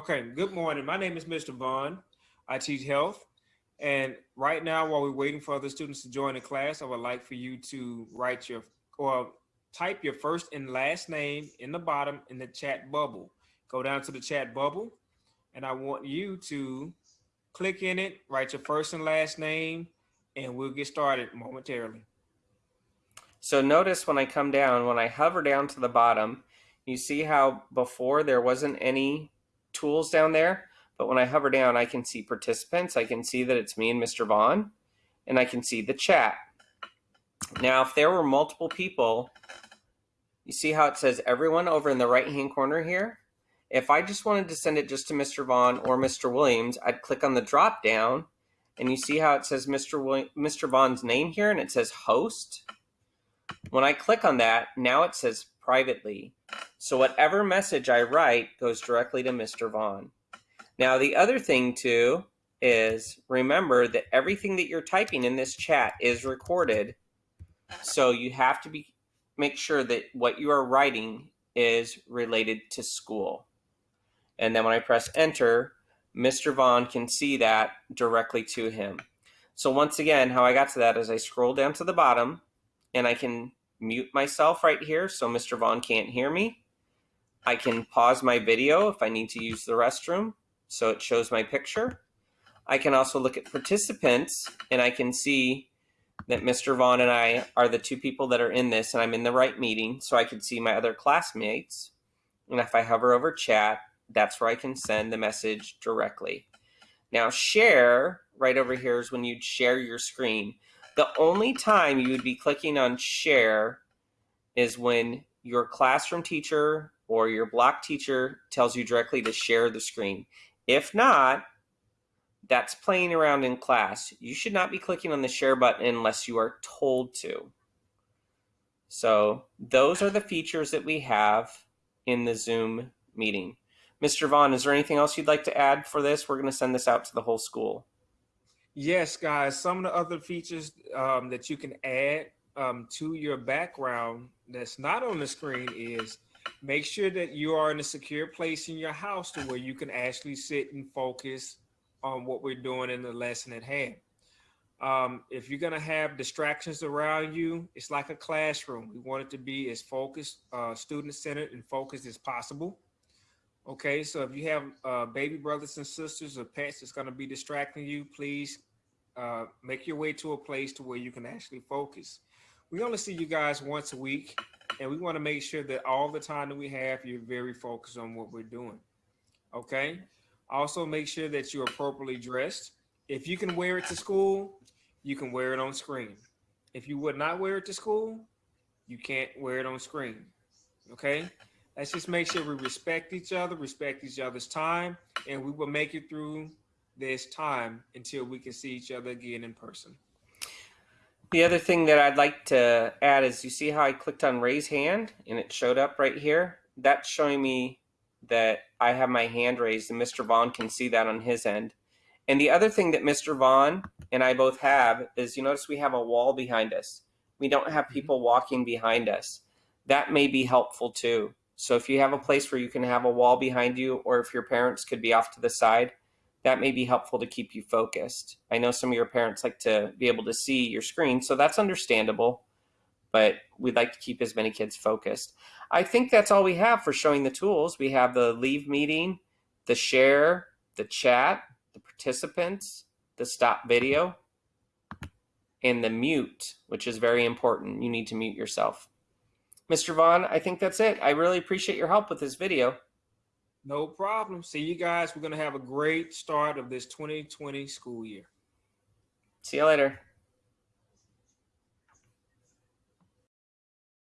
Okay, good morning. My name is Mr. Vaughn. I teach health. And right now, while we're waiting for other students to join the class, I would like for you to write your or type your first and last name in the bottom in the chat bubble. Go down to the chat bubble, and I want you to click in it, write your first and last name, and we'll get started momentarily. So notice when I come down, when I hover down to the bottom, you see how before there wasn't any tools down there, but when I hover down, I can see participants. I can see that it's me and Mr. Vaughn, and I can see the chat. Now, if there were multiple people, you see how it says everyone over in the right-hand corner here? If I just wanted to send it just to Mr. Vaughn or Mr. Williams, I'd click on the drop down and you see how it says Mr. William, Mr. Vaughn's name here and it says host. When I click on that, now it says privately. So whatever message I write goes directly to Mr. Vaughn. Now the other thing too is remember that everything that you're typing in this chat is recorded. So you have to be make sure that what you are writing is related to school. And then when I press enter, Mr. Vaughn can see that directly to him. So once again, how I got to that is I scroll down to the bottom and I can mute myself right here so Mr. Vaughn can't hear me. I can pause my video if I need to use the restroom so it shows my picture. I can also look at participants and I can see that Mr. Vaughn and I are the two people that are in this and I'm in the right meeting so I can see my other classmates. And if I hover over chat, that's where I can send the message directly. Now share right over here is when you'd share your screen. The only time you would be clicking on share is when your classroom teacher or your block teacher tells you directly to share the screen. If not, that's playing around in class. You should not be clicking on the share button unless you are told to. So those are the features that we have in the Zoom meeting. Mr. Vaughn, is there anything else you'd like to add for this? We're going to send this out to the whole school. Yes, guys, some of the other features um, that you can add um, to your background that's not on the screen is make sure that you are in a secure place in your house to where you can actually sit and focus on what we're doing in the lesson at hand. Um, if you're going to have distractions around you, it's like a classroom. We want it to be as focused, uh, student centered and focused as possible. Okay, so if you have uh, baby brothers and sisters or pets that's going to be distracting you, please uh, make your way to a place to where you can actually focus. We only see you guys once a week, and we want to make sure that all the time that we have, you're very focused on what we're doing. Okay. Also, make sure that you're appropriately dressed. If you can wear it to school, you can wear it on screen. If you would not wear it to school, you can't wear it on screen. Okay. Let's just make sure we respect each other, respect each other's time, and we will make it through this time until we can see each other again in person. The other thing that I'd like to add is you see how I clicked on raise hand and it showed up right here? That's showing me that I have my hand raised and Mr. Vaughn can see that on his end. And the other thing that Mr. Vaughn and I both have is you notice we have a wall behind us. We don't have mm-hmm. people walking behind us. That may be helpful too. So if you have a place where you can have a wall behind you, or if your parents could be off to the side, that may be helpful to keep you focused. I know some of your parents like to be able to see your screen, so that's understandable, but we'd like to keep as many kids focused. I think that's all we have for showing the tools. We have the leave meeting, the share, the chat, the participants, the stop video, and the mute, which is very important. You need to mute yourself. Mr. Vaughn, I think that's it. I really appreciate your help with this video. No problem. See you guys. We're going to have a great start of this 2020 school year. See you later.